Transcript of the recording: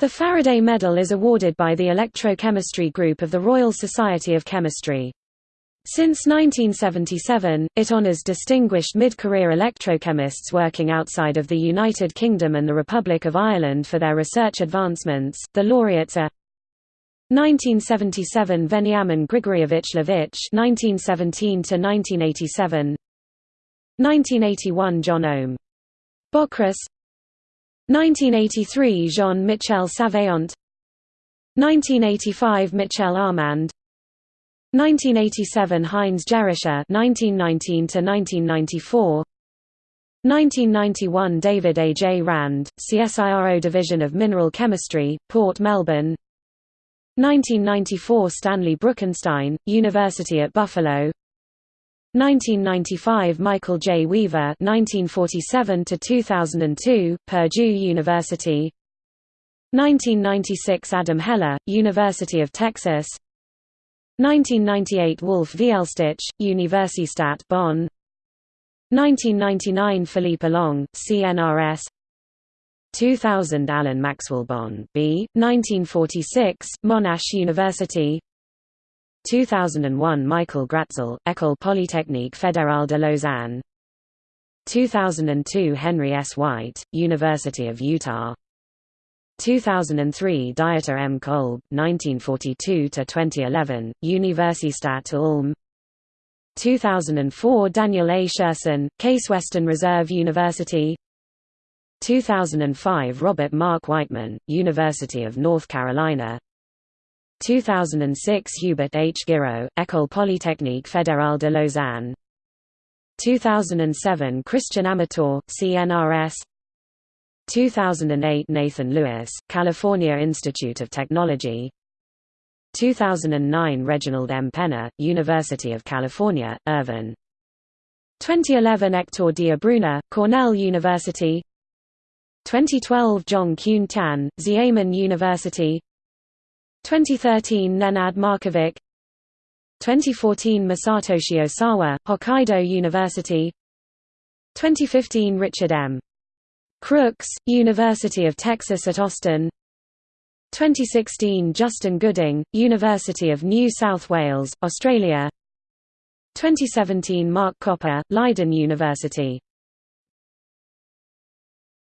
The Faraday Medal is awarded by the Electrochemistry Group of the Royal Society of Chemistry. Since 1977, it honors distinguished mid-career electrochemists working outside of the United Kingdom and the Republic of Ireland for their research advancements. The laureates are 1977 Veniamin Grigorievich Levich 1917 to 1987 1981 John Ohm Bockris 1983 Jean-Michel Savéant 1985 Michel Armand. 1987 Heinz Gerischer 1919 to 1994 1991 David A. J. Rand, CSIRO Division of Mineral Chemistry, Port Melbourne. 1994 Stanley Bruckenstein, University at Buffalo 1995 Michael J. Weaver 1947 to 2002 Purdue University. 1996 Adam Heller University of Texas. 1998 Wolf Vielstich Universitat Bonn. 1999 Philippe Allongue CNRS 2000 Alan Maxwell Bond B. 1946 Monash University 2001 Michael Gratzel, École Polytechnique Fédérale de Lausanne 2002 Henry S. White, University of Utah 2003 Dieter M. Kolb, 1942–2011, Universitat Ulm 2004 Daniel A. Scherson, Case Western Reserve University 2005 Robert Mark Wightman, University of North Carolina 2006 Hubert H. Girault, École Polytechnique Fédérale de Lausanne. 2007 Christian Amatore, CNRS 2008 Nathan Lewis, California Institute of Technology. 2009 Reginald M. Penner, University of California, Irvine. 2011 Hector D. Abruña, Cornell University. 2012 Zhong-Qun Tian, Xiamen University 2013 Nenad Markovic. 2014 Masatoshi Osawa, Hokkaido University. 2015 Richard M. Crooks, University of Texas at Austin. 2016 Justin Gooding, University of New South Wales, Australia. 2017 Marc Koper, Leiden University